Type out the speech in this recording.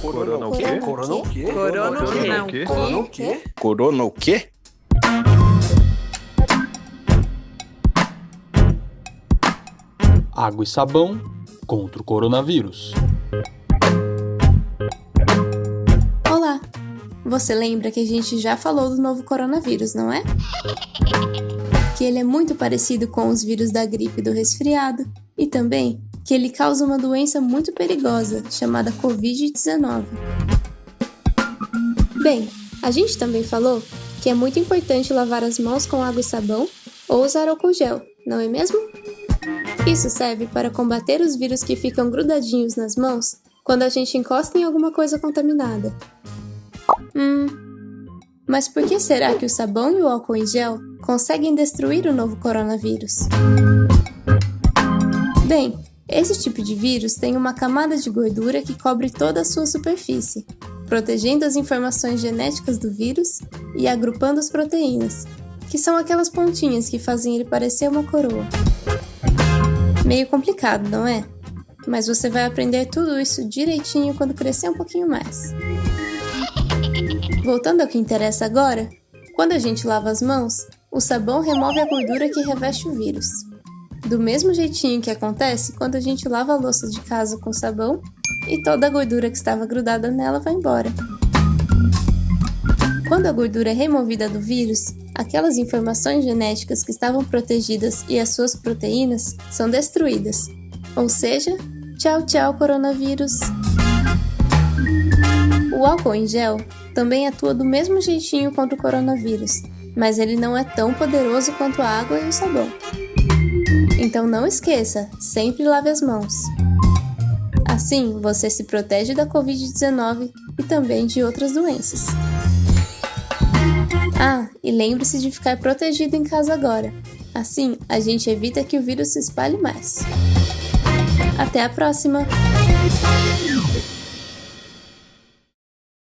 Corona o quê? Corona o quê? Corona o quê? Corona o quê? Corona o quê? Corona o quê? Água e sabão contra o coronavírus. Olá! Você lembra que a gente já falou do novo coronavírus, não é? Que ele é muito parecido com os vírus da gripe e do resfriado, e também que ele causa uma doença muito perigosa chamada Covid-19. Bem, a gente também falou que é muito importante lavar as mãos com água e sabão ou usar álcool gel, não é mesmo? Isso serve para combater os vírus que ficam grudadinhos nas mãos quando a gente encosta em alguma coisa contaminada. Hum. Mas por que será que o sabão e o álcool em gel conseguem destruir o novo coronavírus? Bem, esse tipo de vírus tem uma camada de gordura que cobre toda a sua superfície, protegendo as informações genéticas do vírus e agrupando as proteínas, que são aquelas pontinhas que fazem ele parecer uma coroa. Meio complicado, não é? Mas você vai aprender tudo isso direitinho quando crescer um pouquinho mais. Voltando ao que interessa agora, quando a gente lava as mãos, o sabão remove a gordura que reveste o vírus. Do mesmo jeitinho que acontece quando a gente lava a louça de casa com sabão e toda a gordura que estava grudada nela vai embora. Quando a gordura é removida do vírus, aquelas informações genéticas que estavam protegidas e as suas proteínas são destruídas. Ou seja, tchau, tchau, coronavírus! O álcool em gel também atua do mesmo jeitinho contra o coronavírus, mas ele não é tão poderoso quanto a água e o sabão. Então não esqueça, sempre lave as mãos. Assim, você se protege da Covid-19 e também de outras doenças. Ah, e lembre-se de ficar protegido em casa agora. Assim, a gente evita que o vírus se espalhe mais. Até a próxima!